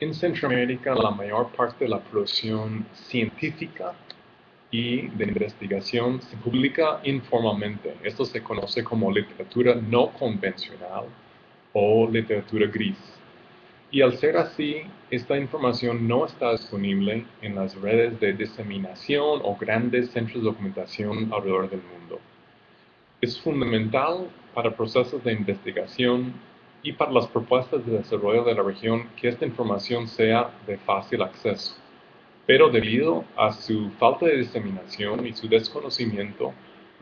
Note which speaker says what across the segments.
Speaker 1: En Centroamérica, la mayor parte de la producción científica y de investigación se publica informalmente. Esto se conoce como literatura no convencional o literatura gris. Y al ser así, esta información no está disponible en las redes de diseminación o grandes centros de documentación alrededor del mundo. Es fundamental para procesos de investigación y para las propuestas de desarrollo de la región que esta información sea de fácil acceso. Pero debido a su falta de diseminación y su desconocimiento,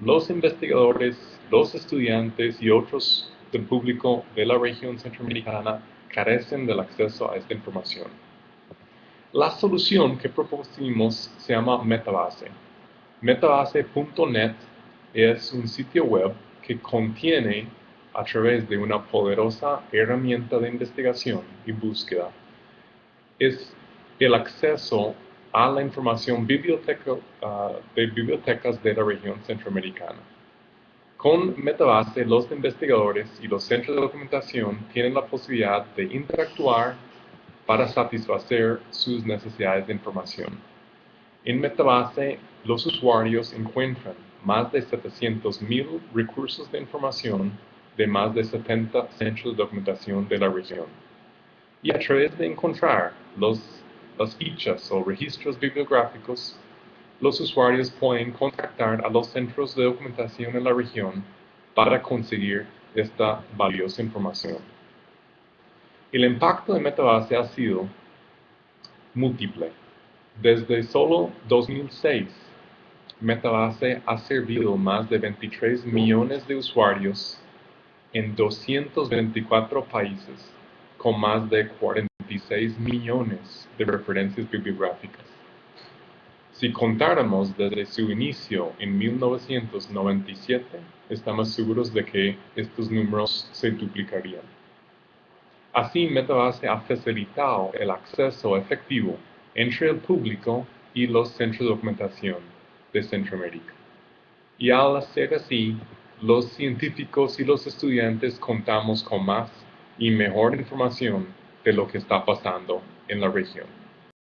Speaker 1: los investigadores, los estudiantes y otros del público de la región centroamericana carecen del acceso a esta información. La solución que propusimos se llama Metabase. Metabase.net es un sitio web que contiene a través de una poderosa herramienta de investigación y búsqueda es el acceso a la información biblioteca, ah, de bibliotecas de la región centroamericana. Con Metabase, los investigadores y los centros de documentación tienen la posibilidad de interactuar para satisfacer sus necesidades de información. En Metabase, los usuarios encuentran más de 700.000 recursos de información de más de 70 centros de documentación de la región. Y a través de encontrar los, las fichas o registros bibliográficos, los usuarios pueden contactar a los centros de documentación en la región para conseguir esta valiosa información. El impacto de Metabase ha sido múltiple. Desde solo 2006, Metabase ha servido más de 23 millones de usuarios en 224 países, con más de 46 millones de referencias bibliográficas. Si contáramos desde su inicio en 1997, estamos seguros de que estos números se duplicarían. Así, Metabase ha facilitado el acceso efectivo entre el público y los centros de documentación de Centroamérica. Y al hacer así, los científicos y los estudiantes contamos con más y mejor información de lo que está pasando en la región.